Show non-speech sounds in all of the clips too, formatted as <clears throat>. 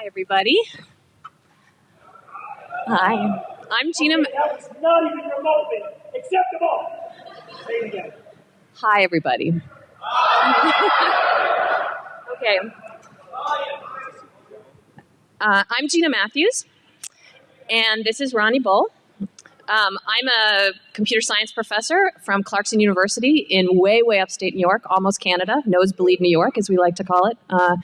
Hi, everybody. Hi, I'm Gina. That was not even remotely acceptable. Say it again. Hi, everybody. <laughs> okay. Uh, I'm Gina Matthews, and this is Ronnie Bull. Um, I'm a computer science professor from Clarkson University in way, way upstate New York, almost Canada, nosebleed New York, as we like to call it. Uh,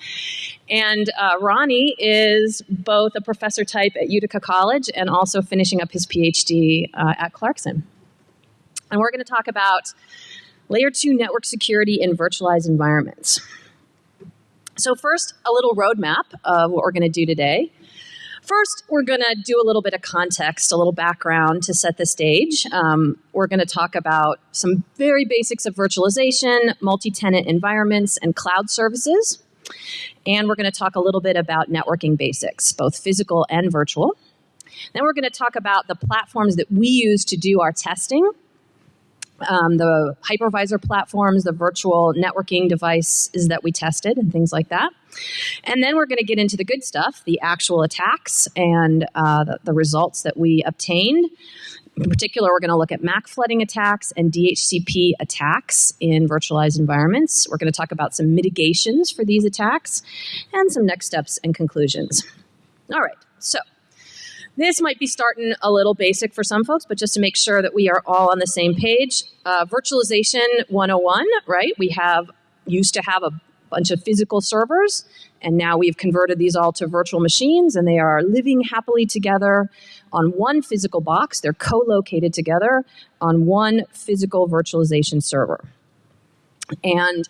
and uh, Ronnie is both a professor type at Utica College and also finishing up his PhD uh, at Clarkson. And we're going to talk about layer two network security in virtualized environments. So first, a little roadmap of what we're going to do today. First, we're going to do a little bit of context, a little background to set the stage. Um, we're going to talk about some very basics of virtualization, multi-tenant environments, and cloud services. And we're going to talk a little bit about networking basics, both physical and virtual. Then we're going to talk about the platforms that we use to do our testing um, the hypervisor platforms, the virtual networking devices that we tested, and things like that. And then we're going to get into the good stuff, the actual attacks and uh, the, the results that we obtained. In particular, we're going to look at MAC flooding attacks and DHCP attacks in virtualized environments. We're going to talk about some mitigations for these attacks and some next steps and conclusions. All right, so this might be starting a little basic for some folks, but just to make sure that we are all on the same page. Uh, virtualization 101, right? We have used to have a bunch of physical servers, and now we've converted these all to virtual machines, and they are living happily together on one physical box. They're co-located together on one physical virtualization server. And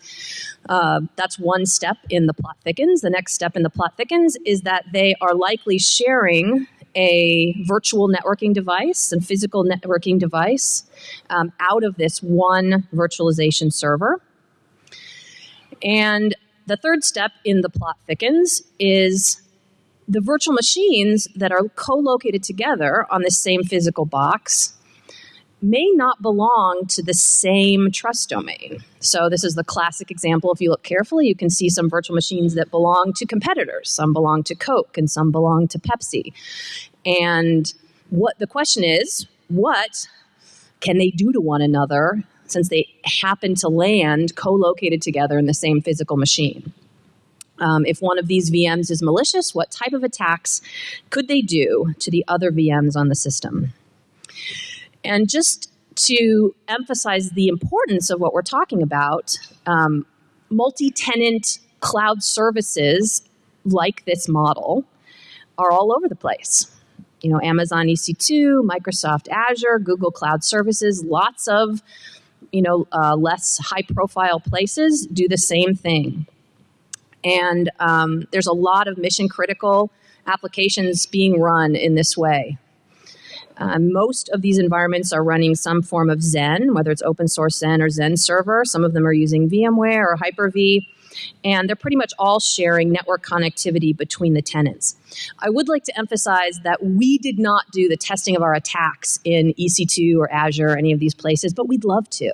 uh, that's one step in the plot thickens. The next step in the plot thickens is that they are likely sharing a virtual networking device and physical networking device um, out of this one virtualization server. And the third step in the plot thickens is the virtual machines that are co-located together on the same physical box may not belong to the same trust domain. So this is the classic example. If you look carefully, you can see some virtual machines that belong to competitors. Some belong to Coke and some belong to Pepsi. And what the question is, what can they do to one another since they happen to land co-located together in the same physical machine? Um, if one of these VMs is malicious, what type of attacks could they do to the other VMs on the system? And just to emphasize the importance of what we're talking about, um, multi-tenant cloud services like this model are all over the place. You know, Amazon EC2, Microsoft Azure, Google Cloud Services, lots of, you know, uh, less high profile places do the same thing. And um, there's a lot of mission critical applications being run in this way. Uh, most of these environments are running some form of Zen, whether it's open source Zen or Zen server. Some of them are using VMware or Hyper-V. And they're pretty much all sharing network connectivity between the tenants. I would like to emphasize that we did not do the testing of our attacks in EC2 or Azure or any of these places, but we'd love to.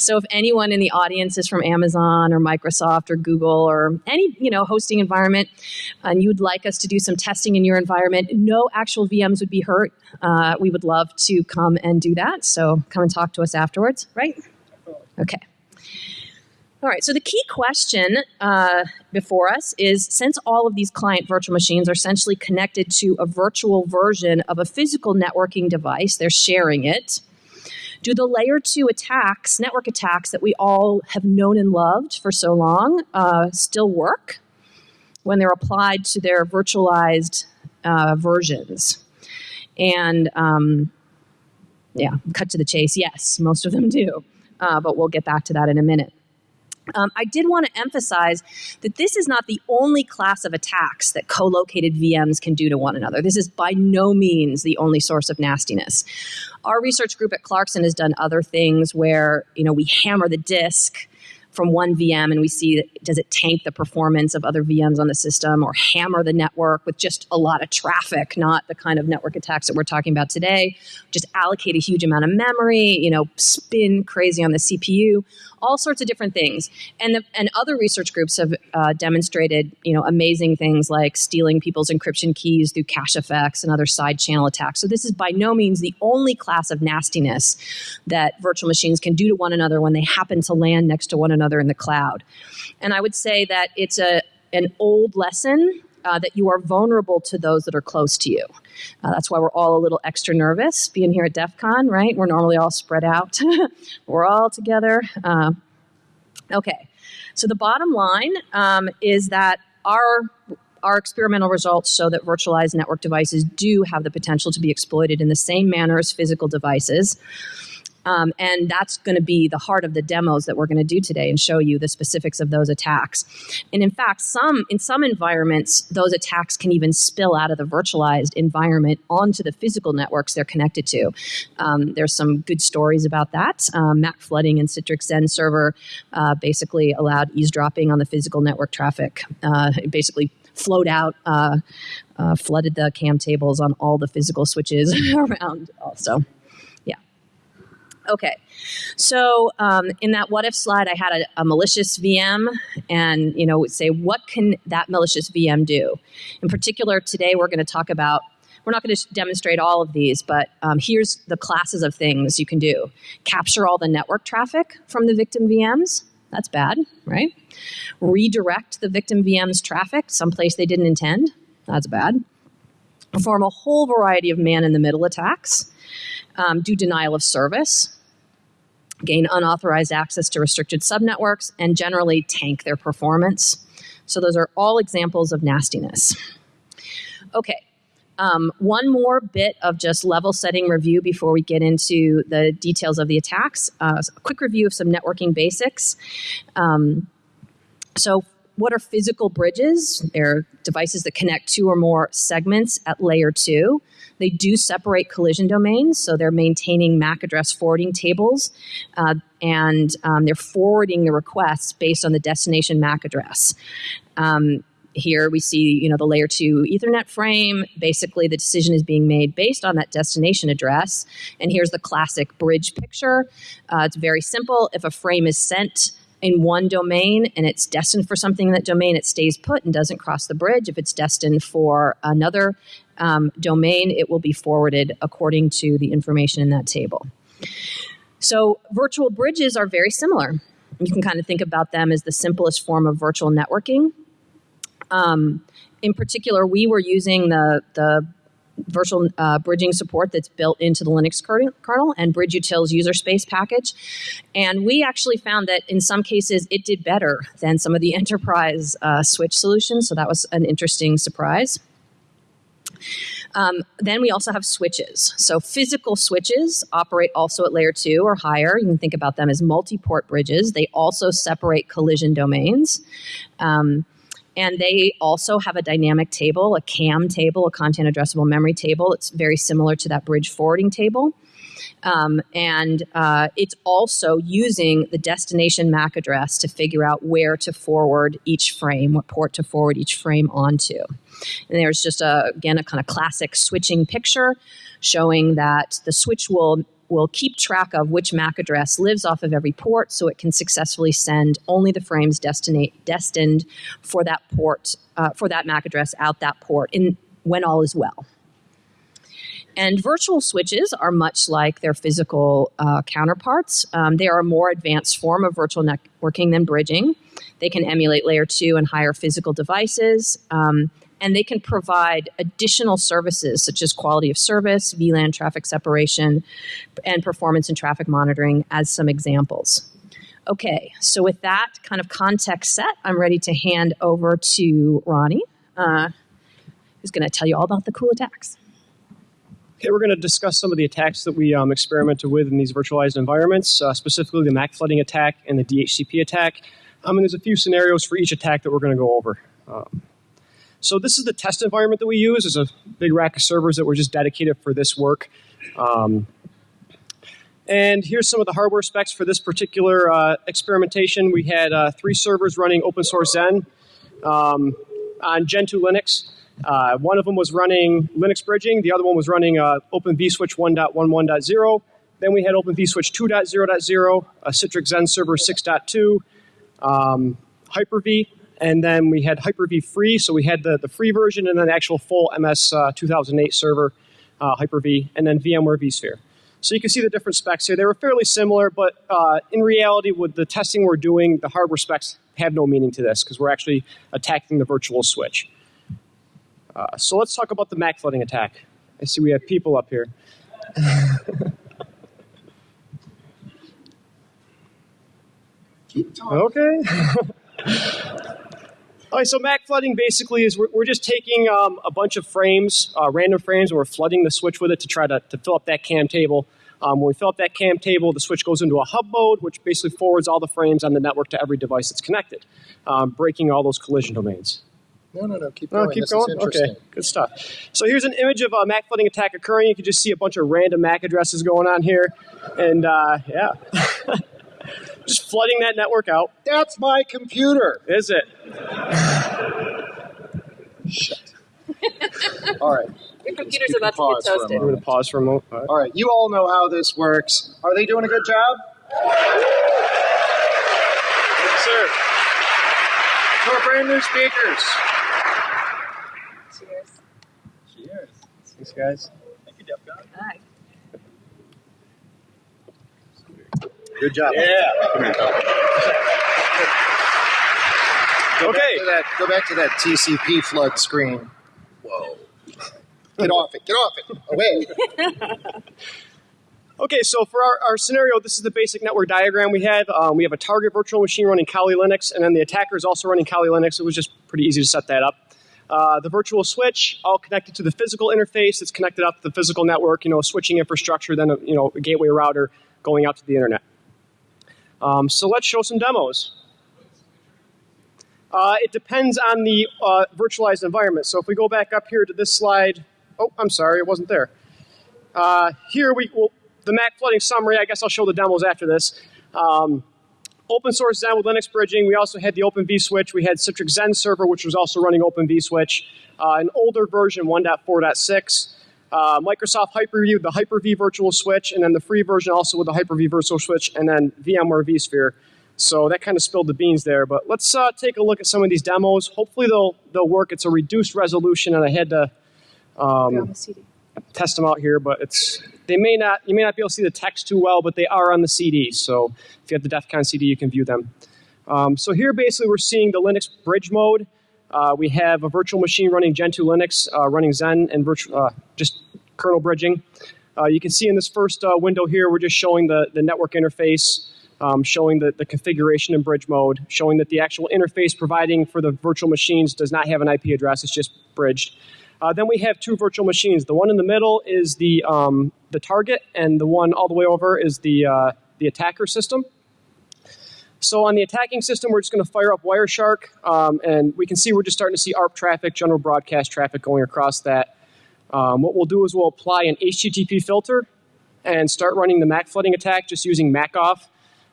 So if anyone in the audience is from Amazon or Microsoft or Google or any you know hosting environment, and you'd like us to do some testing in your environment, no actual VMs would be hurt. Uh, we would love to come and do that. So come and talk to us afterwards, right? Okay. All right, so the key question uh, before us is since all of these client virtual machines are essentially connected to a virtual version of a physical networking device, they're sharing it, do the layer two attacks, network attacks that we all have known and loved for so long, uh, still work when they're applied to their virtualized uh, versions? And um, yeah, cut to the chase, yes, most of them do. Uh, but we'll get back to that in a minute. Um, I did want to emphasize that this is not the only class of attacks that co-located VMs can do to one another. This is by no means the only source of nastiness. Our research group at Clarkson has done other things where you know we hammer the disk from one VM and we see does it tank the performance of other VMs on the system or hammer the network with just a lot of traffic, not the kind of network attacks that we're talking about today. Just allocate a huge amount of memory, you know, spin crazy on the CPU, all sorts of different things. And the, and other research groups have uh, demonstrated, you know, amazing things like stealing people's encryption keys through cache effects and other side channel attacks. So this is by no means the only class of nastiness that virtual machines can do to one another when they happen to land next to one another in the cloud. And I would say that it's a an old lesson uh, that you are vulnerable to those that are close to you. Uh, that's why we're all a little extra nervous being here at DEF CON, right? We're normally all spread out. <laughs> we're all together. Uh, okay, so the bottom line um, is that our our experimental results show that virtualized network devices do have the potential to be exploited in the same manner as physical devices. Um, and that's going to be the heart of the demos that we're going to do today and show you the specifics of those attacks. And in fact, some in some environments, those attacks can even spill out of the virtualized environment onto the physical networks they're connected to. Um, there's some good stories about that. Um, Mac flooding and Citrix Zen server uh, basically allowed eavesdropping on the physical network traffic. Uh, basically flowed out, uh, uh, flooded the cam tables on all the physical switches <laughs> around also. Okay, so um, in that what if slide, I had a, a, malicious VM, and you know, say what can that malicious VM do? In particular, today we're going to talk about. We're not going to demonstrate all of these, but um, here's the classes of things you can do: capture all the network traffic from the victim VMs. That's bad, right? Redirect the victim VM's traffic someplace they didn't intend. That's bad. Perform a whole variety of man-in-the-middle attacks. Um, do denial of service gain unauthorized access to restricted subnetworks, and generally tank their performance. So those are all examples of nastiness. Okay, um, one more bit of just level setting review before we get into the details of the attacks. Uh, a quick review of some networking basics. Um, so what are physical bridges? They're devices that connect two or more segments at layer two. They do separate collision domains, so they're maintaining MAC address forwarding tables, uh, and um, they're forwarding the requests based on the destination MAC address. Um, here we see you know the layer 2 ethernet frame basically the decision is being made based on that destination address and here's the classic bridge picture uh, it's very simple if a frame is sent in one domain and it's destined for something in that domain, it stays put and doesn't cross the bridge. If it's destined for another um, domain, it will be forwarded according to the information in that table. So virtual bridges are very similar. You can kind of think about them as the simplest form of virtual networking. Um, in particular, we were using the, the virtual uh, bridging support that's built into the Linux kernel and bridge BridgeUtil's user space package. And we actually found that in some cases it did better than some of the <laughs> enterprise uh, switch solutions. So that was an interesting surprise. Um, then we also have switches. So physical switches operate also at layer two or higher. You can think about them as multi-port bridges. They also separate collision domains. Um, and they also have a dynamic table, a CAM table, a content addressable memory table. It's very similar to that bridge forwarding table. Um, and uh, it's also using the destination MAC address to figure out where to forward each frame, what port to forward each frame onto. And there's just a, again a kind of classic switching picture showing that the switch will will keep track of which MAC address lives off of every port so it can successfully send only the frames destined for that port, uh, for that MAC address out that port in, when all is well. And virtual switches are much like their physical uh, counterparts. Um, they are a more advanced form of virtual networking than bridging. They can emulate layer two and higher physical devices. Um, and they can provide additional services such as quality of service, VLAN traffic separation, and performance and traffic monitoring as some examples. Okay, so with that kind of context set, I'm ready to hand over to Ronnie, uh, who's going to tell you all about the cool attacks. Okay, we're going to discuss some of the attacks that we um, experimented with in these virtualized environments, uh, specifically the MAC flooding attack and the DHCP attack. Um, and there's a few scenarios for each attack that we're going to go over. Um, so this is the test environment that we use. There's a big rack of servers that were just dedicated for this work. Um, And here's some of the hardware specs for this particular uh, experimentation. We had uh, three servers running open source Zen um, on Gentoo Linux. Uh, one of them was running Linux bridging. The other one was running uh, Open vSwitch 1.11.0. Then we had Open vSwitch 2.0.0, a Citrix Xen Server 6.2, um, Hyper-V, and then we had Hyper-V free. So we had the, the free version and then the actual full MS uh, 2008 server, uh, Hyper-V, and then VMware vSphere. So you can see the different specs here. They were fairly similar, but uh, in reality, with the testing we're doing, the hardware specs have no meaning to this because we're actually attacking the virtual switch. Uh, so let's talk about the MAC flooding attack. I see we have people up here. Keep talking. Okay. <laughs> All right, so MAC flooding basically is we're, we're just taking um, a bunch of frames, uh, random frames, and we're flooding the switch with it to try to, to fill up that CAM table. Um, when we fill up that CAM table, the switch goes into a hub mode, which basically forwards all the frames on the network to every device that's connected, um, breaking all those collision domains. No, no, no. Keep Oh, going. keep this going? is. Okay, good stuff. So here's an image of a MAC flooding attack occurring. You can just see a bunch of random MAC addresses going on here. And uh, yeah, <laughs> just flooding that network out. That's my computer. Is it? Shit. all right. Your computer's You can about to get toasted. I'm going to pause for a moment. All right. All right. You all know how this works. Are they doing a good job? Yes, sir. For brand new speakers. Thanks, guys. Thank you, DEFCON. Hi. Good job. Go Okay. Back to that, go back to that TCP flood screen. Whoa. Get off it. Get off it. Away. <laughs> Okay, so for our, our scenario, this is the basic network diagram we have. Um, we have a target virtual machine running Kali Linux, and then the attacker is also running Kali Linux. It was just pretty easy to set that up. Uh, the virtual switch, all connected to the physical interface. It's connected up to the physical network, you know, switching infrastructure, then a, you know, a gateway router going out to the internet. Um, so let's show some demos. Uh, it depends on the uh, virtualized environment. So if we go back up here to this slide, oh, I'm sorry, it wasn't there. Uh, here we will, the MAC flooding summary, I guess I'll show the demos after this. Um, open source Xen with Linux bridging. We also had the Open vSwitch. We had Citrix Xen server, which was also running Open vSwitch. Uh, an older version, 1.4.6. Uh, Microsoft Hyper-V with the Hyper-V virtual switch, and then the free version also with the Hyper-V virtual switch, and then VMware vSphere. So that kind of spilled the beans there. But let's uh, take a look at some of these demos. Hopefully they'll they'll work. It's a reduced resolution, and I had to um, test them out here, but it's they may not you may not be able to see the text too well, but they are on the CD. So if you have the DEF CON CD, you can view them. Um, so here basically we're seeing the Linux bridge mode. Uh, we have a virtual machine running Gentoo Linux, uh, running Zen, and uh, just kernel bridging. Uh, you can see in this first uh, window here, we're just showing the, the network interface, um, showing the, the configuration in bridge mode, showing that the actual interface providing for the virtual machines does not have an IP address, it's just bridged. Uh, then we have two virtual machines. The one in the middle is the, um, the target, and the one all the way over is the, uh, the attacker system. So on the attacking system, we're just going to fire up Wireshark, um, and we can see we're just starting to see ARP traffic, general broadcast traffic going across that. Um, what we'll do is we'll apply an HTTP filter and start running the MAC flooding attack just using MACoff,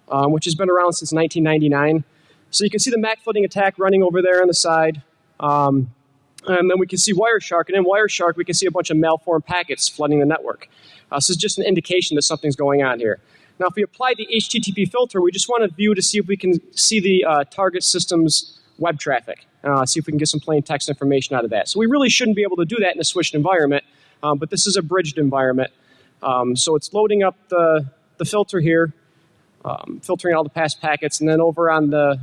um, which has been around since 1999. So you can see the MAC flooding attack running over there on the side. Um, and then we can see Wireshark, and in Wireshark, we can see a bunch of malformed packets flooding the network. Uh, so just an indication that something's going on here. Now, if we apply the HTTP filter, we just want to view to see if we can see the uh, target system's web traffic, uh, see if we can get some plain text information out of that. So we really shouldn't be able to do that in a switched environment, um, but this is a bridged environment. Um, so it's loading up the, the filter here, um, filtering all the past packets, and then over on the,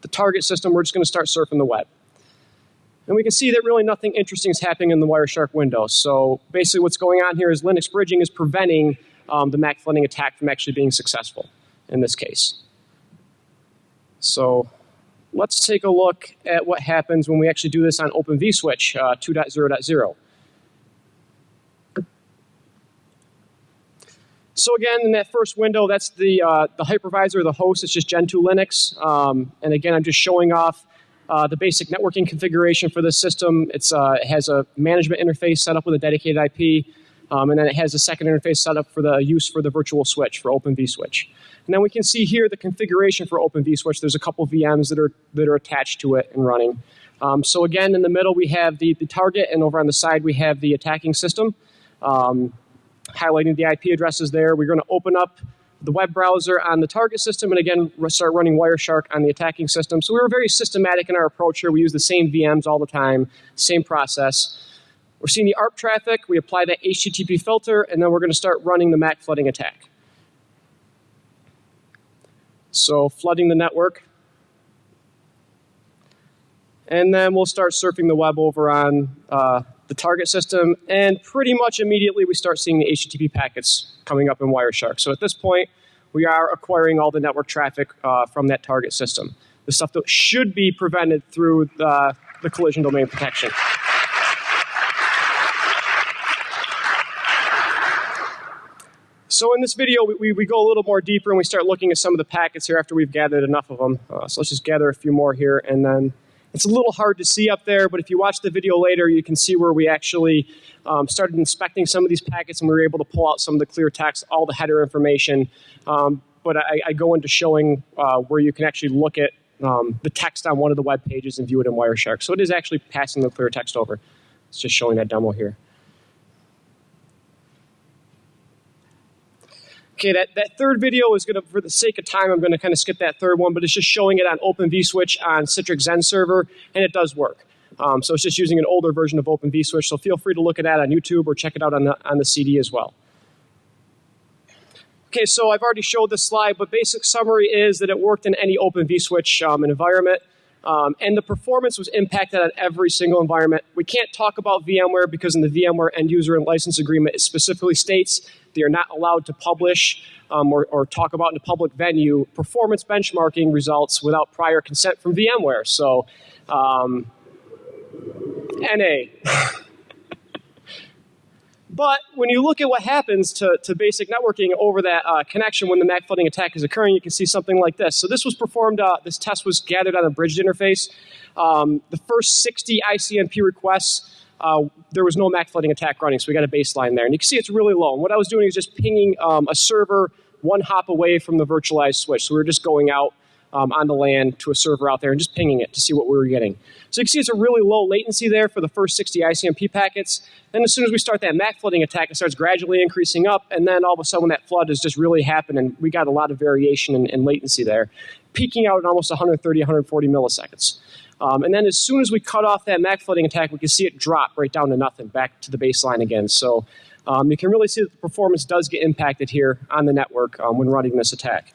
the target system, we're just going to start surfing the web. And we can see that really nothing interesting is happening in the Wireshark window. So basically what's going on here is Linux bridging is preventing um, the MAC flooding attack from actually being successful in this case. So let's take a look at what happens when we actually do this on Open vSwitch uh, 2.0.0. So again, in that first window, that's the, uh, the hypervisor, the host. It's just Gentoo Linux. Um, and again, I'm just showing off uh, the basic networking configuration for this system. It's, uh, it has a management interface set up with a dedicated IP. Um, and then it has a second interface set up for the use for the virtual switch for Open vSwitch. And then we can see here the configuration for Open vSwitch. There's a couple VMs that are that are attached to it and running. Um, so again, in the middle we have the, the target, and over on the side we have the attacking system. Um, highlighting the IP addresses there. We're going to open up the web browser on the target system, and again start running Wireshark on the attacking system. So we were very systematic in our approach here. We use the same VMs all the time, same process. We're seeing the ARP traffic. We apply that HTTP filter, and then we're going to start running the MAC flooding attack. So flooding the network. And then we'll start surfing the web over on uh, the target system, and pretty much immediately we start seeing the HTTP packets coming up in Wireshark. So at this point, we are acquiring all the network traffic uh, from that target system. The stuff that should be prevented through the, the collision domain protection. So in this video, we, we go a little more deeper and we start looking at some of the packets here after we've gathered enough of them. Uh, so let's just gather a few more here and then it's a little hard to see up there, but if you watch the video later, you can see where we actually um, started inspecting some of these packets and we were able to pull out some of the clear text, all the header information. Um, but I, I, go into showing uh, where you can actually look at um, the text on one of the web pages and view it in Wireshark. So it is actually passing the clear text over. It's just showing that demo here. Okay, that, that third video is going to, for the sake of time, I'm going to kind of skip that third one, but it's just showing it on Open vSwitch on Citrix Xen server, and it does work. Um, so it's just using an older version of Open vSwitch, so feel free to look at that on YouTube or check it out on the, on the CD as well. Okay, so I've already showed this slide, but basic summary is that it worked in any Open vSwitch um, environment. Um, and the performance was impacted on every single environment. We can't talk about VMware because in the VMware end user and license agreement, it specifically states they are not allowed to publish um, or, or, talk about in a public venue performance benchmarking results without prior consent from VMware. So, um, NA. <laughs> But when you look at what happens to, to basic networking over that uh, connection when the MAC flooding attack is occurring, you can see something like this. So this was performed, uh, this test was gathered on a bridged interface. Um, the first 60 ICMP requests, uh, there was no MAC flooding attack running, so we got a baseline there. And you can see it's really low. And what I was doing is just pinging um, a server one hop away from the virtualized switch. So we were just going out um, on the LAN to a server out there and just pinging it to see what we were getting. So you can see it's a really low latency there for the first 60 ICMP packets. Then as soon as we start that MAC flooding attack, it starts gradually increasing up, and then all of a sudden that flood has just really happened, and we got a lot of variation in, in latency there, peaking out at almost 130, 140 milliseconds. Um, and then as soon as we cut off that MAC flooding attack, we can see it drop right down to nothing, back to the baseline again. So um, you can really see that the performance does get impacted here on the network um, when running this attack.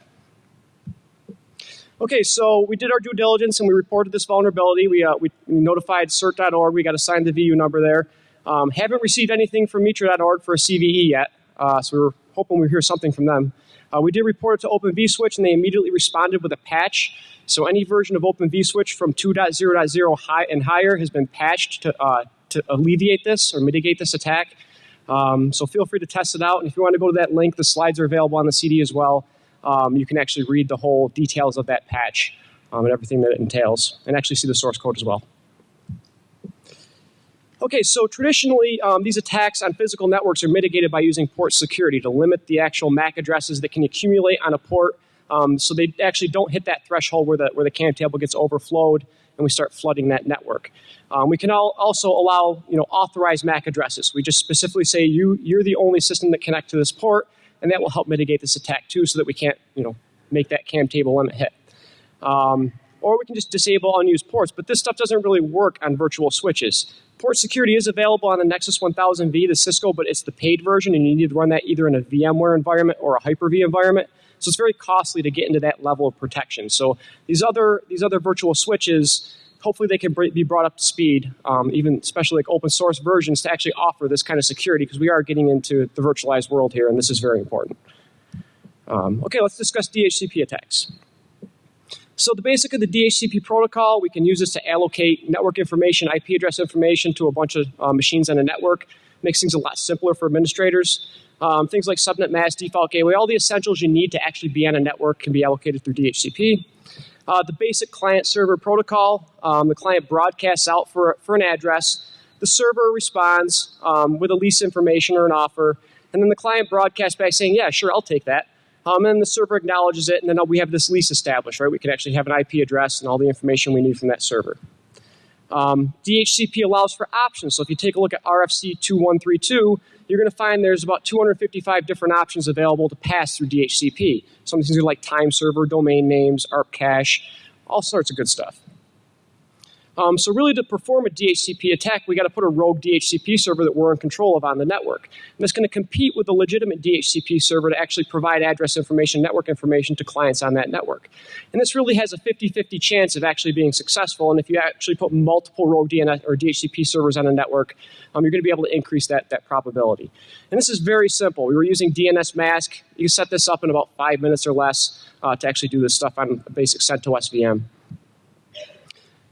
Okay, so we did our due diligence and we reported this vulnerability. We, uh, we notified cert.org. We got assigned the VU number there. Um, haven't received anything from Mitra.org for a CVE yet, uh, so we are hoping we hear something from them. Uh, we did report it to Open vSwitch and they immediately responded with a patch. So any version of Open vSwitch from 2.0.0 high and higher has been patched to, uh, to alleviate this or mitigate this attack. Um, so feel free to test it out. And if you want to go to that link, the slides are available on the CD as well um, you can actually read the whole details of that patch um, and everything that it entails, and actually see the source code as well. Okay, so traditionally, um, these attacks on physical networks are mitigated by using port security to limit the actual MAC addresses that can accumulate on a port um, so they actually don't hit that threshold where the, where the CAN table gets overflowed and we start flooding that network. Um, we can also allow you know, authorized MAC addresses. We just specifically say you, you're the only system that connect to this port and that will help mitigate this attack too so that we can't you know, make that CAN table limit hit. Um, or we can just disable unused ports, but this stuff doesn't really work on virtual switches. Port security is available on the Nexus 1000V, the Cisco, but it's the paid version and you need to run that either in a VMware environment or a Hyper-V environment. So it's very costly to get into that level of protection. So these other, these other virtual switches, hopefully they can be brought up to speed, um, even especially like open source versions to actually offer this kind of security because we are getting into the virtualized world here and this is very important. Um, okay, let's discuss DHCP attacks. So the basic of the DHCP protocol, we can use this to allocate network information, IP address information to a bunch of uh, machines on a network. Makes things a lot simpler for administrators. Um, things like subnet mask, default gateway, all the essentials you need to actually be on a network can be allocated through DHCP. Uh, the basic client server protocol, um, the client broadcasts out for, for an address. The server responds um, with a lease information or an offer, and then the client broadcasts back saying, "Yeah, sure, I'll take that." Um, and the server acknowledges it, and then we have this lease established, right? We can actually have an IP address and all the information we need from that server. Um, DHCP allows for options. So if you take a look at RFC 2132, you're going to find there's about 255 different options available to pass through DHCP. Some things are like time server, domain names, ARP cache, all sorts of good stuff. Um, so really to perform a DHCP attack, we got to put a rogue DHCP server that we're in control of on the network. And that's going to compete with the legitimate DHCP server to actually provide address information, network information to clients on that network. And this really has a 50-50 chance of actually being successful. And if you actually put multiple rogue DNS or DHCP servers on a network, um, you're going to be able to increase that, that probability. And this is very simple. We were using DNS mask. You can set this up in about five minutes or less uh, to actually do this stuff on a basic CentOS VM.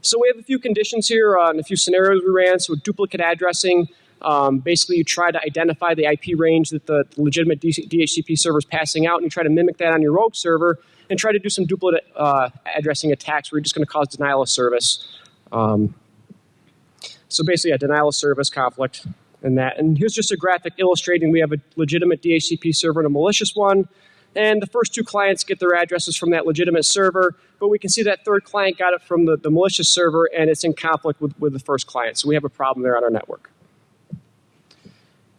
So we have a few conditions here uh, and a few scenarios we ran. So duplicate addressing, um, basically you try to identify the IP range that the legitimate DHCP server is passing out and you try to mimic that on your rogue server and try to do some duplicate uh, addressing attacks where you're just going to cause denial of service. Um, so basically a denial of service conflict and that. And here's just a graphic illustrating we have a legitimate DHCP server and a malicious one. And the first two clients get their addresses from that legitimate server, but we can see that third client got it from the, the malicious server and it's in conflict with, with the first client. So we have a problem there on our network.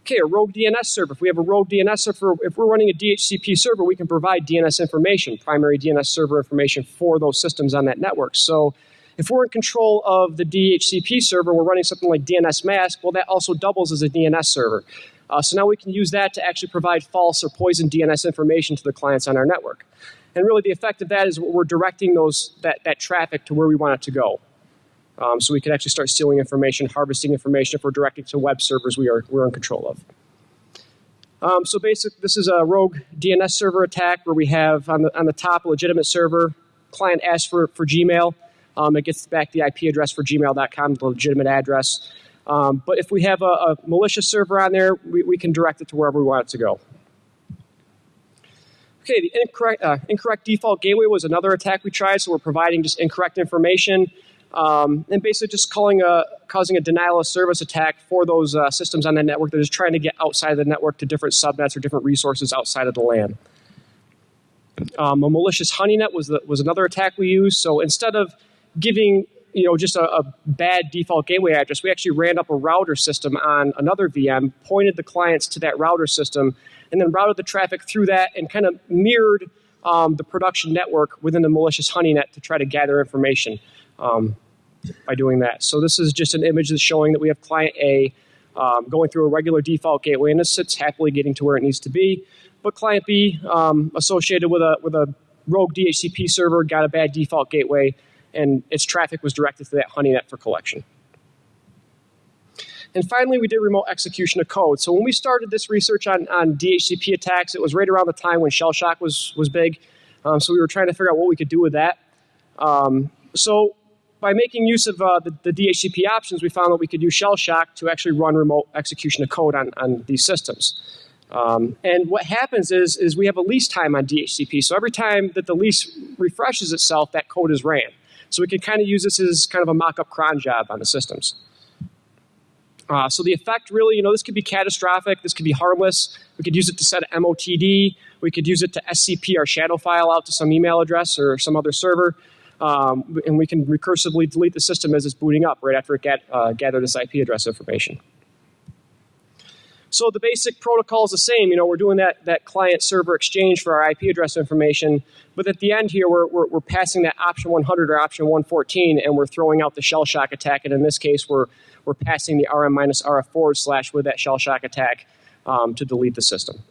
Okay, a rogue DNS server. If we have a rogue DNS server, if we're running a DHCP server, we can provide DNS information, primary DNS server information for those systems on that network. So if we're in control of the DHCP server, we're running something like DNSMask, well, that also doubles as a DNS server. Uh, so now we can use that to actually provide false or poisoned DNS information to the clients on our network. And really the effect of that is we're directing those, that, that traffic to where we want it to go. Um, so we can actually start stealing information, harvesting information if we're directing to web servers we are, we're in control of. Um, so basically, this is a rogue DNS server attack where we have on the, on the top a legitimate server. Client asks for, for Gmail. Um, it gets back the IP address for gmail.com, the legitimate address. Um, but if we have a, a, malicious server on there, we, we can direct it to wherever we want it to go. Okay, the incorrect, uh, incorrect default gateway was another attack we tried, so we're providing just incorrect information um, and basically just calling a, causing a denial of service attack for those uh, systems on the network that is trying to get outside of the network to different subnets or different resources outside of the LAN. Um, a malicious honeynet was, the, was another attack we used. So instead of giving you know, just a, a, bad default gateway address. We actually ran up a router system on another VM, pointed the clients to that router system, and then routed the traffic through that and kind of mirrored um, the production network within the malicious honeynet to try to gather information um, by doing that. So this is just an image that's showing that we have client A um, going through a regular default gateway, and it sits happily getting to where it needs to be. But client B, um, associated with a, with a rogue DHCP server, got a bad default gateway, and its traffic was directed to that honeynet for collection. And finally, we did remote execution of code. So when we started this research on, on DHCP attacks, it was right around the time when shell shock was, was big. Um, so we were trying to figure out what we could do with that. Um, so by making use of uh, the, the, DHCP options, we found that we could use shell shock to actually run remote execution of code on, on these systems. Um, and what happens is, is we have a lease time on DHCP. So every time that the lease refreshes itself, that code is ran. So we can kind of use this as kind of a mock-up cron job on the systems. Uh, so the effect really, you know, this could be catastrophic, this could be harmless. We could use it to set an MOTD. We could use it to SCP our shadow file out to some email address or some other server. Um, and we can recursively delete the system as it's booting up right after it get, uh, gathered this IP address information. So the basic protocol is the same. You know, we're doing that, that client server exchange for our IP address information. But at the end here, we're, we're, we're passing that option 100 or option 114, and we're throwing out the shell shock attack. And in this case, we're, we're passing the RM minus RF forward slash with that shell shock attack um, to delete the system.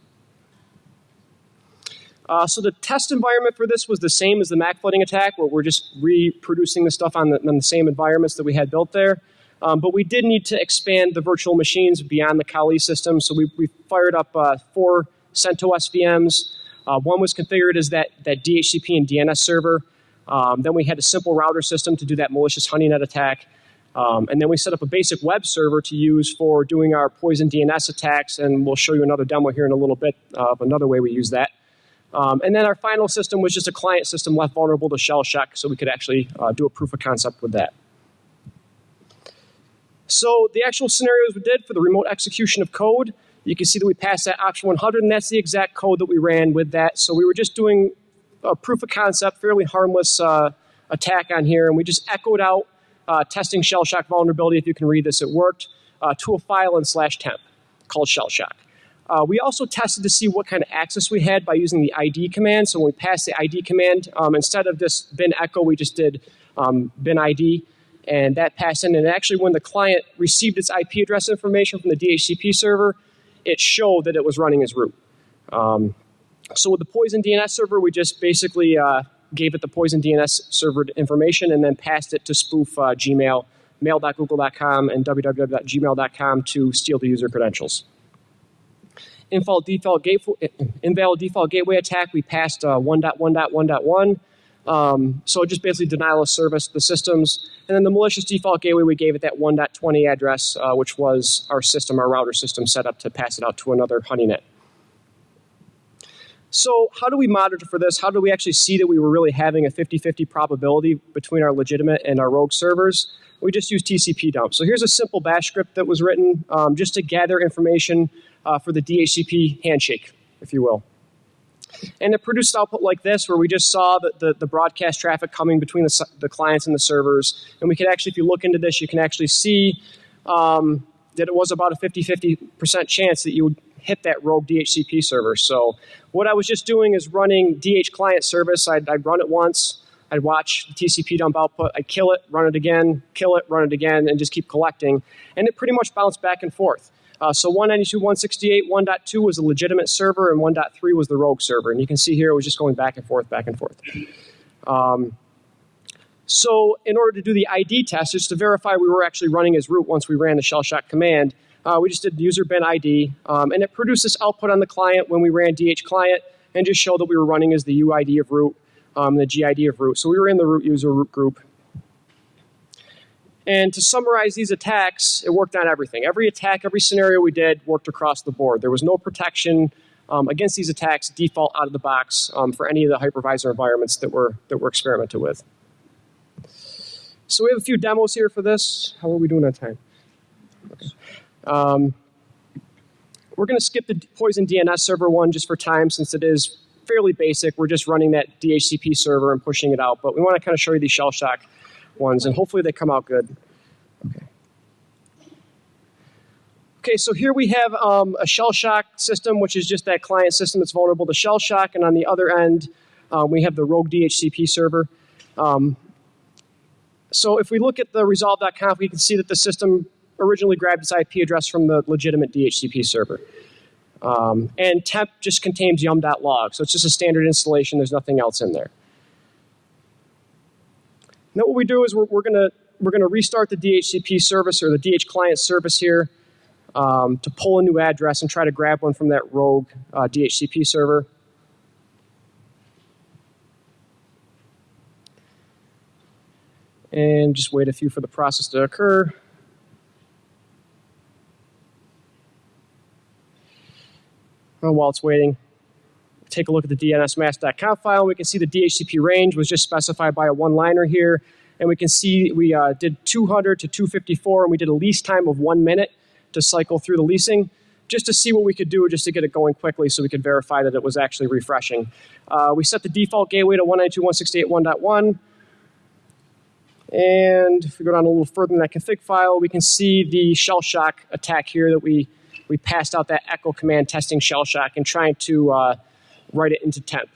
Uh, so the test environment for this was the same as the MAC flooding attack, where we're just reproducing the stuff on the, on the same environments that we had built there. Um, but we did need to expand the virtual machines beyond the Kali system. So we, we fired up uh, four CentOS VMs. Uh, one was configured as that, that DHCP and DNS server. Um, then we had a simple router system to do that malicious honey honeynet attack. Um, and then we set up a basic web server to use for doing our poison DNS attacks. And we'll show you another demo here in a little bit of another way we use that. Um, and then our final system was just a client system left vulnerable to shell shock so we could actually uh, do a proof of concept with that. So the actual scenarios we did for the remote execution of code, you can see that we passed that option 100, and that's the exact code that we ran with that. So we were just doing a proof of concept, fairly harmless uh, attack on here, and we just echoed out uh, testing shell shock vulnerability. If you can read this, it worked uh, to a file in slash temp called shell shock. Uh, we also tested to see what kind of access we had by using the ID command. So when we passed the ID command, um, instead of this bin echo, we just did um, bin ID, and that passed in. And actually, when the client received its IP address information from the DHCP server, it showed that it was running as root. Um, so with the Poison DNS server, we just basically uh, gave it the Poison DNS server information and then passed it to spoof uh, Gmail, mail.google.com, and www.gmail.com to steal the user credentials. Invalid default, gateway, invalid default gateway attack, we passed uh, 1.1.1.1. Um, so just basically denial of service the systems. And then the malicious default gateway, we gave it that 1.20 address, uh, which was our system, our router system set up to pass it out to another honeynet. So how do we monitor for this? How do we actually see that we were really having a 50-50 probability between our legitimate and our rogue servers? We just use TCP dump. So here's a simple bash script that was written um, just to gather information uh, for the DHCP handshake, if you will. And it produced output like this, where we just saw the, the, the broadcast traffic coming between the, the, clients and the servers. And we could actually, if you look into this, you can actually see um, that it was about a 50-50% chance that you would hit that rogue DHCP server. So what I was just doing is running DH client service. I'd, I'd run it once. I'd watch the TCP dump output. I'd kill it, run it again, kill it, run it again, and just keep collecting. And it pretty much bounced back and forth. Uh, so 192.168, 1.2 was a legitimate server, and 1.3 was the rogue server. And you can see here it was just going back and forth, back and forth. Um, so in order to do the ID test, just to verify we were actually running as root once we ran the shell shock command, uh, we just did user bin ID, um, and it produced this output on the client when we ran DH client, and just showed that we were running as the UID of root, um, the GID of root. So we were in the root user root group. And to summarize these attacks, it worked on everything. Every attack, every scenario we did worked across the board. There was no protection um, against these attacks default out of the box um, for any of the hypervisor environments that we're, that we're experimented with. So we have a few demos here for this. How are we doing on time? Okay. Um, we're going to skip the Poison DNS server one just for time since it is fairly basic. We're just running that DHCP server and pushing it out. But we want to kind of show you these shell shock ones, and hopefully they come out good. Okay. Okay, so here we have um, a shell shock system, which is just that client system that's vulnerable to shell shock, and on the other end, um, we have the rogue DHCP server. Um, so if we look at the resolve.conf, we can see that the system originally grabbed its IP address from the legitimate DHCP server. Um, and temp just contains yum.log, so it's just a standard installation. There's nothing else in there. Now what we do is we're, we're going we're gonna restart the DHCP service or the DH client service here um, to pull a new address and try to grab one from that rogue uh, DHCP server. And just wait a few for the process to occur. And while it's waiting, take a look at the dnsmask.conf file. We can see the DHCP range was just specified by a one-liner here. And we can see we uh, did 200 to 254, and we did a lease time of one minute to cycle through the leasing just to see what we could do just to get it going quickly so we could verify that it was actually refreshing. Uh, we set the default gateway to 192.168.1.1. And if we go down a little further in that config file, we can see the shell shock attack here that we, we passed out that echo command testing shell shock and trying to uh, write it into temp.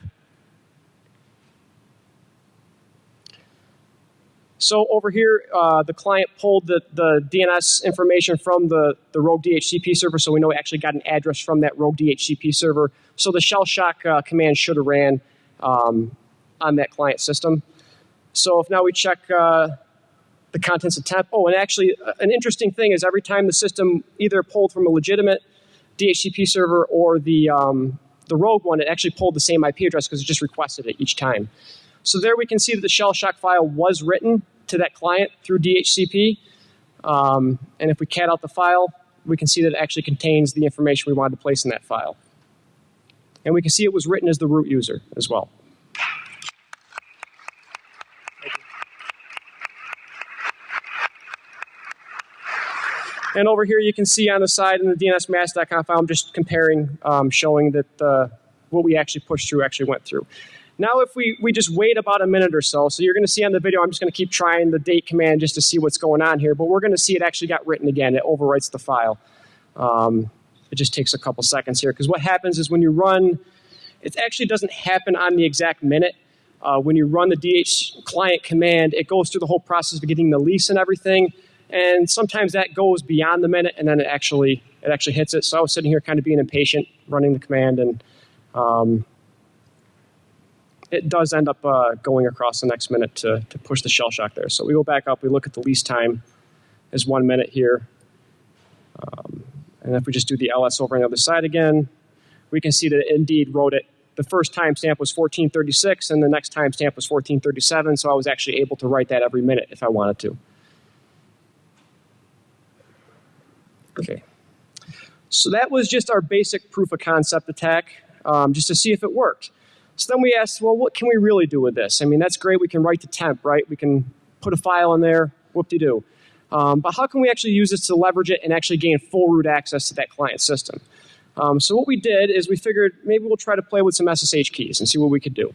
So over here, uh, the client pulled the, the DNS information from the, the rogue DHCP server, so we know we actually got an address from that rogue DHCP server. So the shell shock uh, command should have ran um, on that client system. So if now we check uh, the contents of temp, oh, and actually uh, an interesting thing is every time the system either pulled from a legitimate DHCP server or the, um, the rogue one, it actually pulled the same IP address because it just requested it each time. So there we can see that the shell shock file was written to that client through DHCP. Um, and if we cat out the file, we can see that it actually contains the information we wanted to place in that file. And we can see it was written as the root user as well. And over here, you can see on the side in the DNSMask.conf file, I'm just comparing, um, showing that uh, what we actually pushed through actually went through. Now, if we, we just wait about a minute or so, so you're going to see on the video, I'm just going to keep trying the date command just to see what's going on here, but we're going to see it actually got written again. It overwrites the file. Um, it just takes a couple seconds here, because what happens is when you run, it actually doesn't happen on the exact minute. Uh, when you run the DH client command, it goes through the whole process of getting the lease and everything, and sometimes that goes beyond the minute, and then it actually it actually hits it. So I was sitting here kind of being impatient, running the command, and um, it does end up uh, going across the next minute to, to push the shell shock there. So we go back up, we look at the least time is one minute here. Um, and if we just do the ls over on the other side again, we can see that it indeed wrote it. The first timestamp was 1436 and the next timestamp was 1437, so I was actually able to write that every minute if I wanted to. Okay. So that was just our basic proof of concept attack, um, just to see if it worked. So then we asked, well, what can we really do with this? I mean, that's great. We can write to temp, right? We can put a file in there, whoop-de-doo. Um, but how can we actually use this to leverage it and actually gain full root access to that client system? Um, so what we did is we figured maybe we'll try to play with some SSH keys and see what we could do.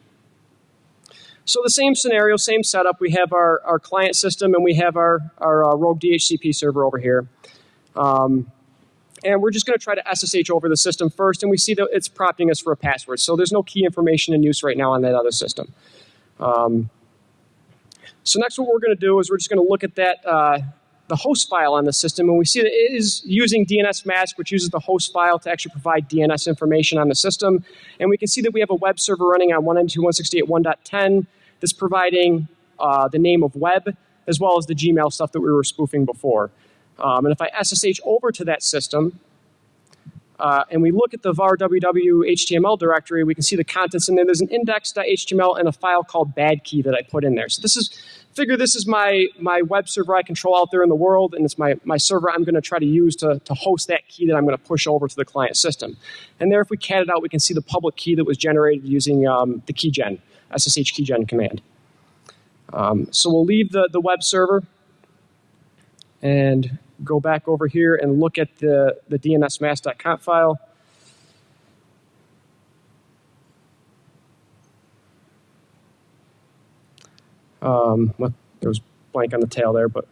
So the same scenario, same setup. We have our, our client system and we have our, our uh, rogue DHCP server over here. Um, and we're just going to try to SSH over the system first, and we see that it's prompting us for a password. So there's no key information in use right now on that other system. Um, so next what we're going to do is we're just going to look at that uh, the host file on the system, and we see that it is using DNS mask, which uses the host file to actually provide DNS information on the system. And we can see that we have a web server running on 192.168.1.10 that's providing uh, the name of web, as well as the Gmail stuff that we were spoofing before. Um, and if I SSH over to that system, uh, and we look at the var www HTML directory, we can see the contents in there. There's an index.html and a file called badkey that I put in there. So this is, figure this is my, my web server I control out there in the world, and it's my, my server I'm going to try to use to, to host that key that I'm going to push over to the client system. And there, if we cat it out, we can see the public key that was generated using um, the keygen, SSH keygen command. Um, so we'll leave the, the web server and go back over here and look at the, the DNSMask.conf file. Um, well, there was blank on the tail there, but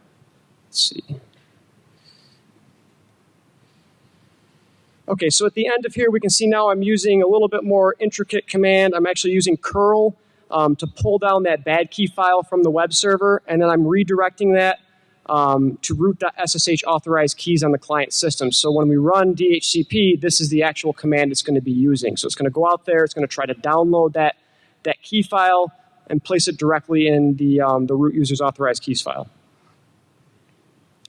let's see. Okay, so at the end of here, we can see now I'm using a little bit more intricate command. I'm actually using curl um, to pull down that bad key file from the web server, and then I'm redirecting that um, to root.ssh authorized keys on the client system. So when we run DHCP, this is the actual command it's going to be using. So it's going to go out there, it's going to try to download that, that key file and place it directly in the, um, the root user's authorized keys file.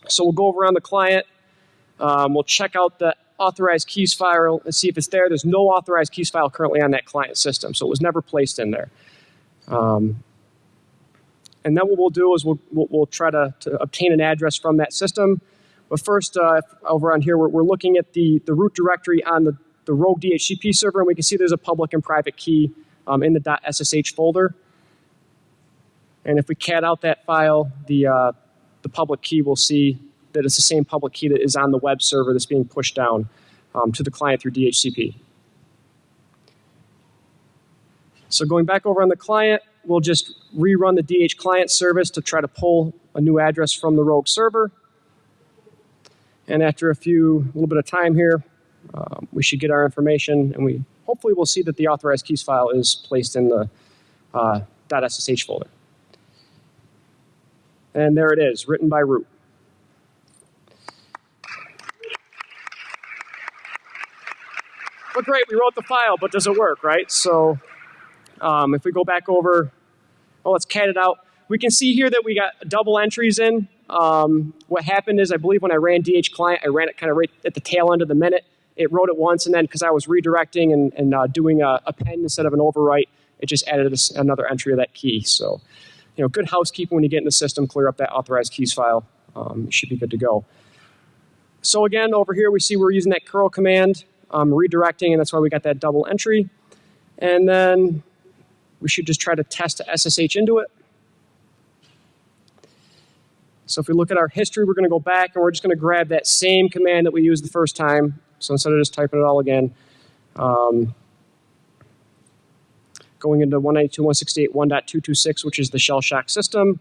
So we'll go over on the client, um, we'll check out the authorized keys file and see if it's there. There's no authorized keys file currently on that client system, so it was never placed in there. Um, and then what we'll do is we'll, we'll, we'll try to, to, obtain an address from that system. But first, uh, over on here, we're, we're, looking at the, the root directory on the, the rogue DHCP server, and we can see there's a public and private key um, in the .ssh folder. And if we cat out that file, the, uh, the public key will see that it's the same public key that is on the web server that's being pushed down um, to the client through DHCP. So going back over on the client, we'll just rerun the DH client service to try to pull a new address from the rogue server. And after a few, a little bit of time here, um, we should get our information and we hopefully we'll see that the authorized keys file is placed in the uh, .ssh folder. And there it is, written by root. But great, we wrote the file, but does it work, right? So um, if we go back over well, let's cat it out. We can see here that we got double entries in. Um, what happened is I believe when I ran DH client, I ran it kind of right at the tail end of the minute. It wrote it once, and then because I was redirecting and, and uh, doing a, a, pen instead of an overwrite, it just added another entry of that key. So, you know, good housekeeping when you get in the system, clear up that authorized keys file. Um, should be good to go. So again, over here we see we're using that curl command, um, redirecting, and that's why we got that double entry. And then we should just try to test SSH into it. So if we look at our history, we're going to go back and we're just going to grab that same command that we used the first time. So instead of just typing it all again, um, going into 192.168.1.226, which is the shell shock system.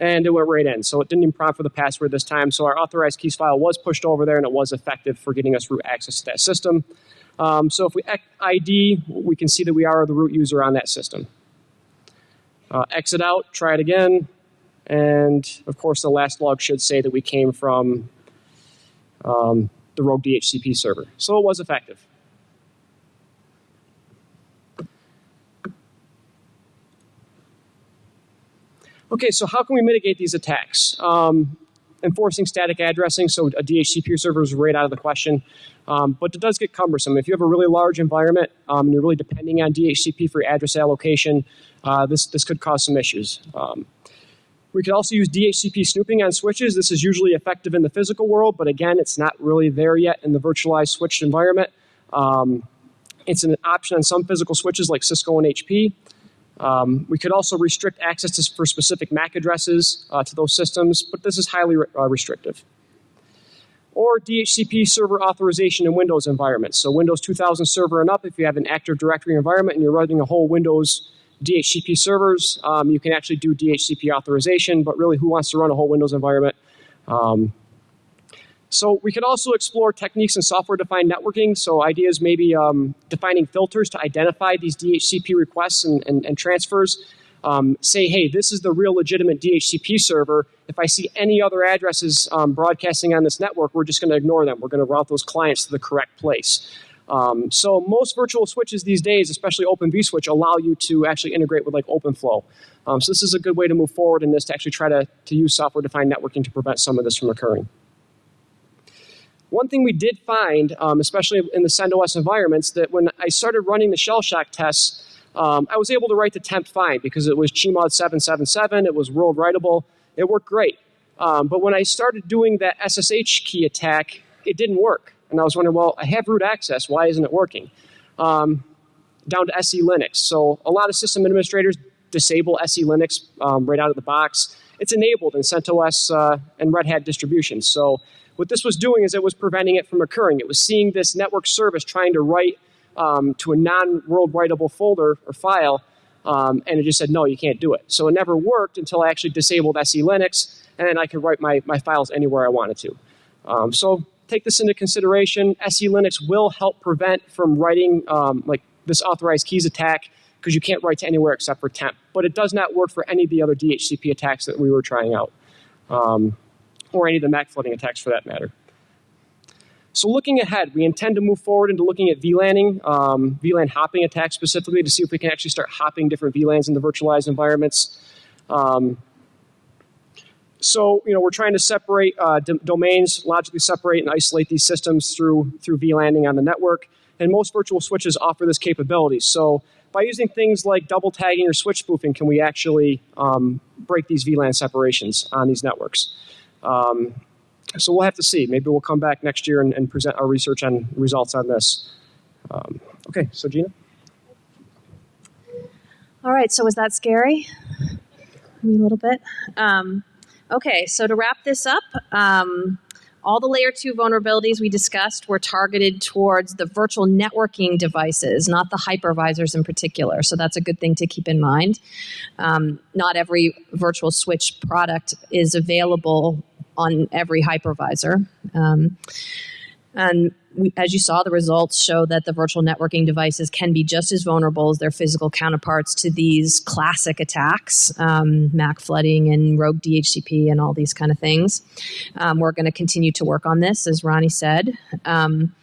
And it went right in. So it didn't even prompt for the password this time. So our authorized keys file was pushed over there and it was effective for getting us root access to that system. Um, so if we ID, we can see that we are the root user on that system. Uh, exit out, try it again. And of course, the last log should say that we came from um, the rogue DHCP server. So it was effective. Okay, so how can we mitigate these attacks? Um, enforcing static addressing, so a DHCP server is right out of the question. Um, but it does get cumbersome. If you have a really large environment um, and you're really depending on DHCP for address allocation, uh, this, this could cause some issues. Um, we could also use DHCP snooping on switches. This is usually effective in the physical world, but again, it's not really there yet in the virtualized switched environment. Um, it's an option on some physical switches like Cisco and HP. Um, we could also restrict access to, for specific MAC addresses uh, to those systems, but this is highly re uh, restrictive. Or DHCP server authorization in Windows environments. So Windows 2000 server and up, if you have an Active Directory environment and you're running a whole Windows DHCP servers, um, you can actually do DHCP authorization, but really who wants to run a whole Windows environment? Um, so we could also explore techniques in software-defined networking. So ideas maybe um, defining filters to identify these DHCP requests and, and, and transfers. Um, say, hey, this is the real legitimate DHCP server. If I see any other addresses um, broadcasting on this network, we're just going to ignore them. We're going to route those clients to the correct place. Um, so most virtual switches these days, especially Open vSwitch, allow you to actually integrate with like OpenFlow. Um, so this is a good way to move forward in this to actually try to, to use software-defined networking to prevent some of this from occurring. One thing we did find, um, especially in the CentOS environments, that when I started running the shell shock tests, um, I was able to write the temp fine because it was Chmod 777, it was world writable, it worked great. Um, but when I started doing that SSH key attack, it didn't work. And I was wondering, well, I have root access, why isn't it working? Um, down to SE Linux. So a lot of system administrators disable SE Linux um, right out of the box. It's enabled in CentOS uh, and Red Hat distributions. So what this was doing is it was preventing it from occurring. It was seeing this network service trying to write um, to a non-world writable folder or file, um, and it just said, no, you can't do it. So it never worked until I actually disabled SE Linux, and then I could write my, my files anywhere I wanted to. Um, so take this into consideration. SE Linux will help prevent from writing um, like this authorized keys attack because you can't write to anywhere except for temp. But it does not work for any of the other DHCP attacks that we were trying out. Or any of the MAC flooding attacks for that matter. So looking ahead, we intend to move forward into looking at VLANing, um, VLAN hopping attacks specifically to see if we can actually start hopping different VLANs in the virtualized environments. Um, so, you know, we're trying to separate uh, domains, logically separate and isolate these systems through, through VLANing on the network. And most virtual switches offer this capability. So by using things like double tagging or switch spoofing, can we actually um, break these VLAN separations on these networks? Um, so we'll have to see. Maybe we'll come back next year and, and present our research and results on this. Um, okay, so Gina? All right, so was that scary? A little bit. Um, okay, so to wrap this up, um, all the layer two vulnerabilities we discussed were targeted towards the virtual networking devices, not the hypervisors in particular. So that's a good thing to keep in mind. Um, not every virtual switch product is available on every hypervisor. Um, and we, as you saw, the results show that the virtual networking devices can be just as vulnerable as their physical counterparts to these classic attacks, um, MAC flooding and rogue DHCP and all these kind of things. Um, we're going to continue to work on this, as Ronnie said. Um,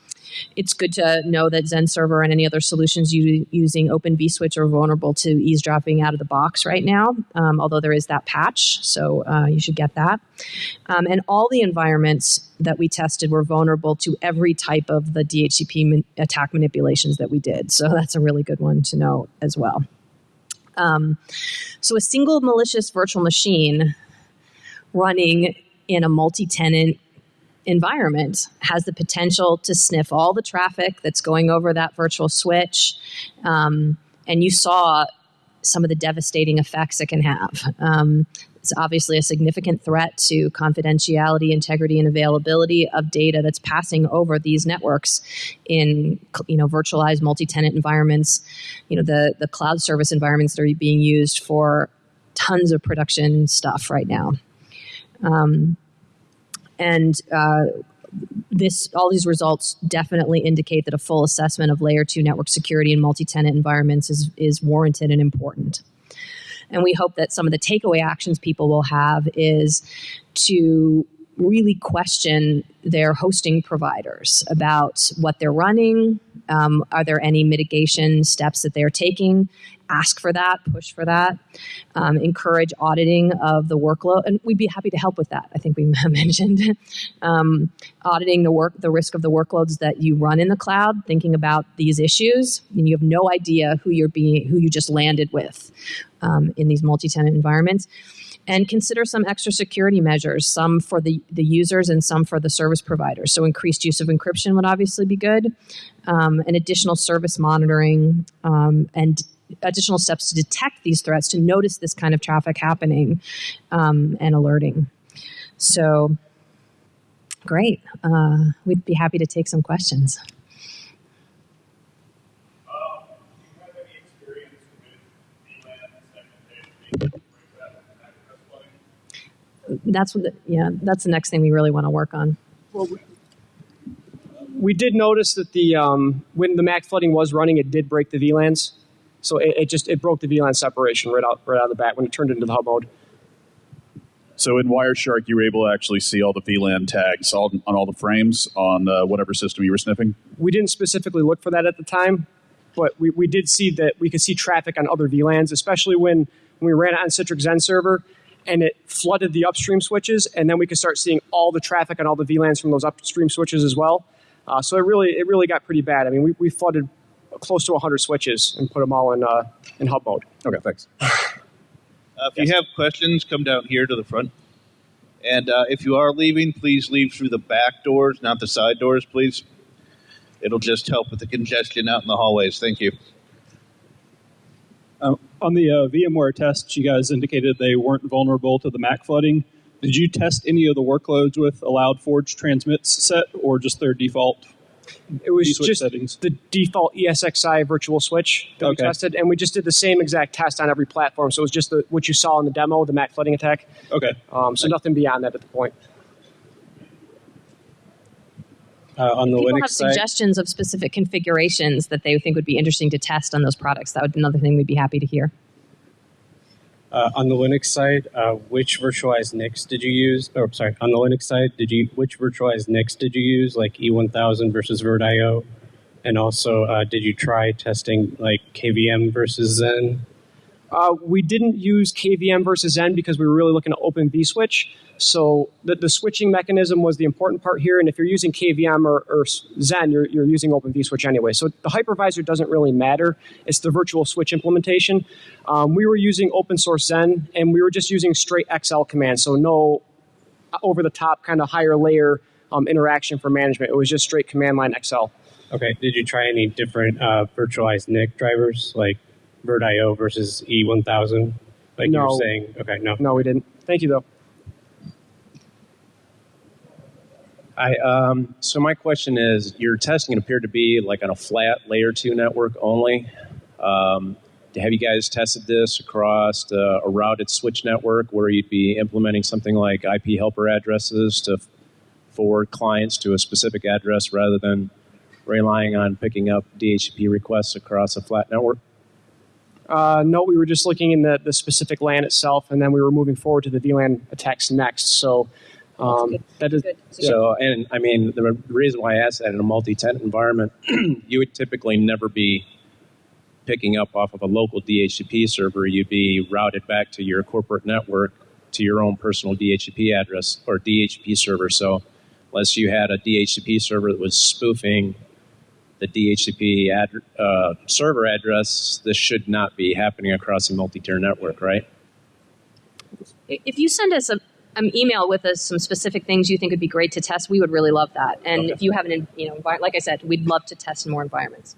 it's good to know that Zen Server and any other solutions you, using Open vSwitch are vulnerable to eavesdropping out of the box right now, um, although there is that patch, so uh, you should get that. Um, and all the environments that we tested were vulnerable to every type of the DHCP attack manipulations that we did, so that's a really good one to know as well. Um, so a single malicious virtual machine running in a multi-tenant environment has the potential to sniff all the traffic that's going over that virtual switch. Um, and you saw some of the devastating effects it can have. Um, It's obviously a significant threat to confidentiality, integrity, and availability of data that's passing over these networks in you know virtualized multi-tenant environments, you know the the cloud service environments that are being used for tons of production stuff right now. Um, and uh, this all these results definitely indicate that a full assessment of layer two network security in multi-tenant environments is is warranted and important. And we hope that some of the takeaway actions people will have is to really question their hosting providers about what they're running. Um, are there any mitigation steps that they're taking? Ask for that, push for that, um, encourage auditing of the workload, and we'd be happy to help with that. I think we <laughs> mentioned um, auditing the work, the risk of the workloads that you run in the cloud. Thinking about these issues, and you have no idea who you're being, who you just landed with um, in these multi-tenant environments and consider some extra security measures, some for the, the users and some for the service providers. So increased use of encryption would obviously be good, um, and additional service monitoring um, and additional steps to detect these threats, to notice this kind of traffic happening um, and alerting. So great. Uh, we'd be happy to take some questions. That's what the, yeah that's the next thing we really want to work on Well, we, we did notice that the um, when the Mac flooding was running, it did break the VLANs. So it, it just it broke the VLAN separation right out right out of the bat when it turned into the hub mode. So in Wireshark, you were able to actually see all the VLAN tags all, on all the frames on uh, whatever system you were sniffing. We didn't specifically look for that at the time, but we, we did see that we could see traffic on other VLANs, especially when, when we ran it on Citrix Zen server and it flooded the upstream switches, and then we could start seeing all the traffic on all the VLANs from those upstream switches as well. Uh, so it really it really got pretty bad. I mean, we, we flooded close to 100 switches and put them all in uh, in hub mode. Okay, thanks. <laughs> Uh, if you have questions, come down here to the front. And uh, if you are leaving, please leave through the back doors, not the side doors, please. It'll just help with the congestion out in the hallways. Thank you. Uh, on the uh, VMware tests, you guys indicated they weren't vulnerable to the Mac flooding. Did you test any of the workloads with allowed forge transmits set or just their default It was just settings? the default ESXi virtual switch that Okay. we tested, and we just did the same exact test on every platform. So it was just the, what you saw in the demo, the Mac flooding attack. Okay. Um, so nothing beyond that at the point. Uh, on the People Linux have side, suggestions of specific configurations that they think would be interesting to test on those products. That would be another thing we'd be happy to hear. uh, on the Linux side, uh, which virtualized NICs did you use? Or sorry, on the Linux side, did you which virtualized NICs did you use, like E1000 versus VirtIO? And also, uh, did you try testing like KVM versus Zen? Uh, we didn't use KVM versus Zen because we were really looking at Open vSwitch. So the, the switching mechanism was the important part here. And if you're using KVM or, or Zen, you're, you're using Open vSwitch anyway. So the hypervisor doesn't really matter. It's the virtual switch implementation. Um, we were using open source Zen, and we were just using straight XL commands. So no over the top kind of higher layer um, interaction for management. It was just straight command line XL. Okay, did you try any different uh, virtualized NIC drivers, like VirtIO versus E1000? Like you No. were saying, okay, no. No, we didn't. Thank you, though. I um, so my question is, your testing appeared to be like on a flat layer two network only. Um, have you guys tested this across uh, a routed switch network where you'd be implementing something like IP helper addresses to forward clients to a specific address rather than relying on picking up DHCP requests across a flat network? Uh, no, we were just looking in the, the specific LAN itself, and then we were moving forward to the VLAN attacks next. So um, that is So, and I mean, the reason why I asked that in a multi-tenant environment, <clears throat> you would typically never be picking up off of a local DHCP server. You'd be routed back to your corporate network to your own personal DHCP address or DHCP server. So, unless you had a DHCP server that was spoofing the DHCP ad, uh, server address, this should not be happening across a multi-tier network, right? If you send us a, an email with us some specific things you think would be great to test, we would really love that. And Okay. if you have an, you know, envi- like I said, we'd love to test in more environments.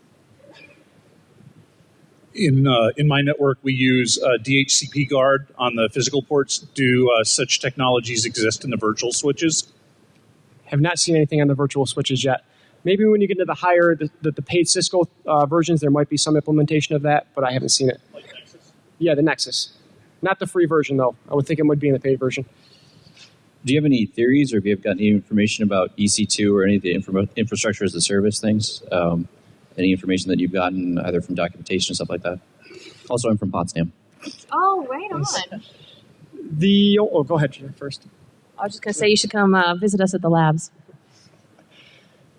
In uh, in my network, we use uh, DHCP guard on the physical ports. Do uh, such technologies exist in the virtual switches? Have not seen anything on the virtual switches yet. Maybe when you get into the higher, the, the, the paid Cisco uh, versions, there might be some implementation of that, but I haven't seen it. Yeah, the Nexus. Not the free version, though. I would think it would be in the paid version. Do you have any theories, or have you got any information about EC2 or any of the infra- infrastructure as a service things? Um, any information that you've gotten either from documentation and stuff like that? Also, I'm from Potsdam. Oh, right on. The oh, go ahead Jen, first. I was just going to say you should come uh, visit us at the labs.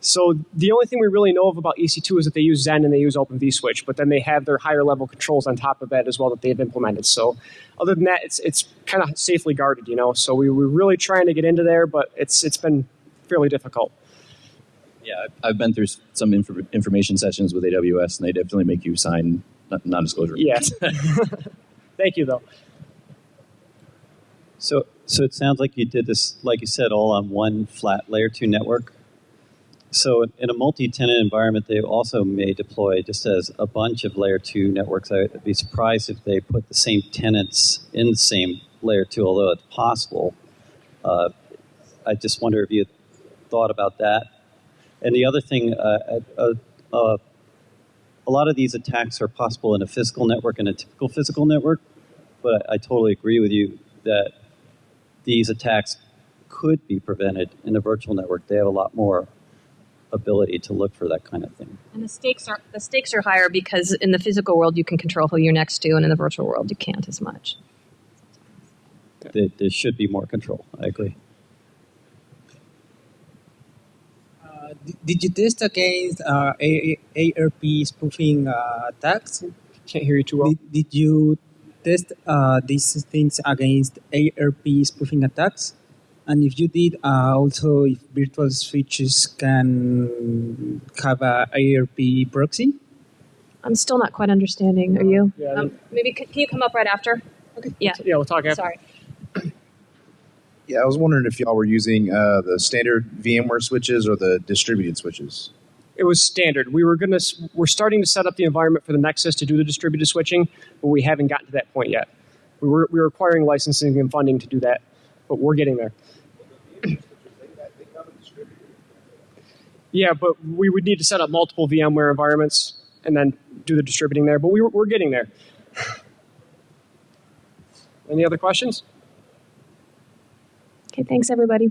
So the only thing we really know of about EC2 is that they use Zen and they use Open vSwitch, but then they have their higher level controls on top of that as well that they've implemented. So other than that, it's it's kind of safely guarded, you know. So we were really trying to get into there, but it's it's been fairly difficult. Yeah, I've- I've been through some inf- information sessions with AWS, and they definitely make you sign non- non-disclosure. Yes. <laughs> Thank you, though. So, so it sounds like you did this, like you said, all on one flat layer two network. So, in a multi-tenant environment, they also may deploy just as a bunch of layer two networks. I'd be surprised if they put the same tenants in the same layer two, although it's possible. Uh, I just wonder if you thought about that. And the other thing, uh, uh, uh, a lot of these attacks are possible in a physical network and a typical physical network. But I, I totally agree with you that these attacks could be prevented in a virtual network. They have a lot more ability to look for that kind of thing. And the stakes are the stakes are higher because in the physical world you can control who you're next to, and in the virtual world you can't as much. There, there should be more control. I agree. Uh, did- did you test against uh, A- A- ARP spoofing uh, attacks? Can't hear you too well. Did, did you test uh, these things against ARP spoofing attacks? And if you did, uh, also if virtual switches can have a ARP proxy? I'm still not quite understanding. Are you? Yeah, Um, maybe c- can you come up right after? Okay. Yeah. Yeah, we'll talk after. Sorry. Yeah, I was wondering if y'all were using uh, the standard VMware switches or the distributed switches. It was standard. We were gonna we're starting to set up the environment for the Nexus to do the distributed switching, but we haven't gotten to that point yet. We were we were acquiring licensing and funding to do that, but we're getting there. Yeah, but we would need to set up multiple VMware environments and then do the distributing there. But we, we're getting there. Any other questions? Okay, thanks everybody.